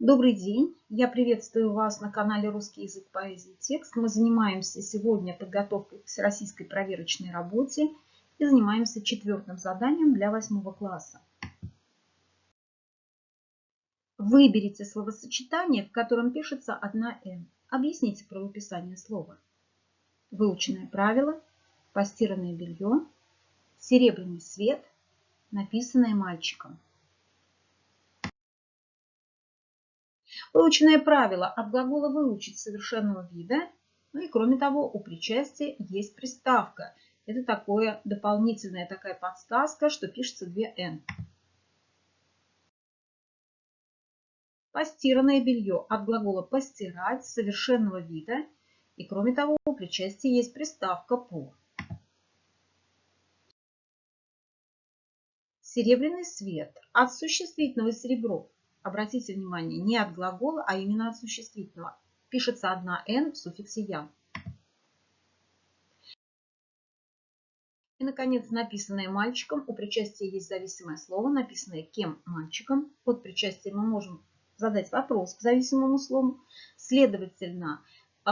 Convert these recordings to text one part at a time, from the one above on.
Добрый день! Я приветствую вас на канале Русский язык поэзии текст. Мы занимаемся сегодня подготовкой к всероссийской проверочной работе и занимаемся четвертым заданием для восьмого класса. Выберите словосочетание, в котором пишется одна «н». Объясните правописание слова. Выученное правило, постиранное белье, серебряный свет, написанное мальчиком. Выученное правило от глагола «выучить» совершенного вида. Ну и кроме того, у причастия есть приставка. Это такое дополнительная такая подсказка, что пишется две «н». Постиранное белье от глагола «постирать» совершенного вида. И кроме того, у причастия есть приставка «по». Серебряный свет от существительного серебро обратите внимание, не от глагола, а именно от существительного. Пишется одна «н» в суффиксе «я». И, наконец, написанное мальчиком. У причастия есть зависимое слово, написанное кем мальчиком. Под причастием мы можем задать вопрос к зависимому слову. Следовательно, э,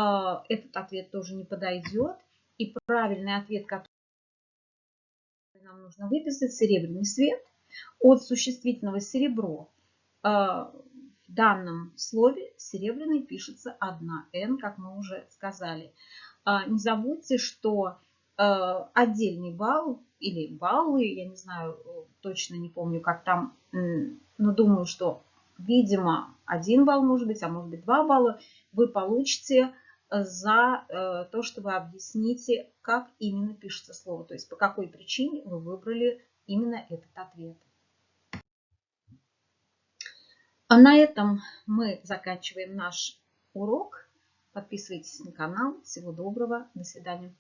этот ответ тоже не подойдет. И правильный ответ, который нам нужно выписать, серебряный свет. От существительного серебро в данном слове серебряный пишется одна «н», как мы уже сказали. А, не забудьте, что а, отдельный балл или баллы, я не знаю, точно не помню, как там, но думаю, что, видимо, один балл может быть, а может быть два балла, вы получите за то, что вы объясните, как именно пишется слово, то есть по какой причине вы выбрали именно этот ответ. А на этом мы заканчиваем наш урок. Подписывайтесь на канал. Всего доброго. До свидания.